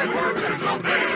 and words and obey.